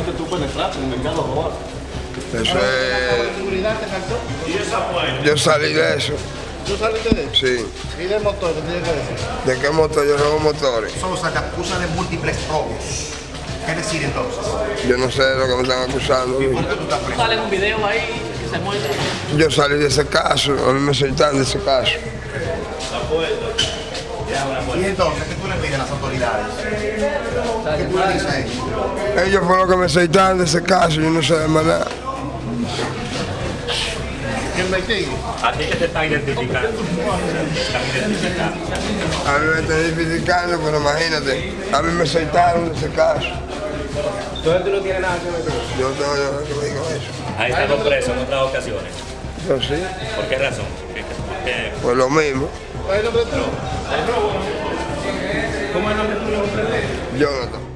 tú penetraste en el mercado ahora. Eso es... te faltó? Yo salí de eso, ¿Tú saliste de eso? sí. ¿Y del motor qué tienes que decir? ¿De qué motor? Yo robo motores. Sosa te acusa de múltiples robos. ¿Qué decir entonces? Yo no sé de lo que me están acusando. ¿Por qué tú estás preso? Sale un video ahí que se muestra. Yo salí de ese caso, a mí me soltaron de ese caso. Y entonces, ¿qué tú le pides a las autoridades? ¿Qué tú le dices a ellos? Ellos fueron los que me soltaron de ese caso, yo no sé de más nada. ¿Quién investigue? A ti que te están identificando. A mí me están identificando, pero imagínate, a mí me soltaron de ese caso. Entonces tú no tienes nada que ver con eso. Yo no tengo yo que ver con eso. Ha estado preso en otras ocasiones. Yo sí, ¿Por qué razón? ¿Por qué- por qué? pues lo mismo. ¿Cómo es el nombre tuyo? Jonathan.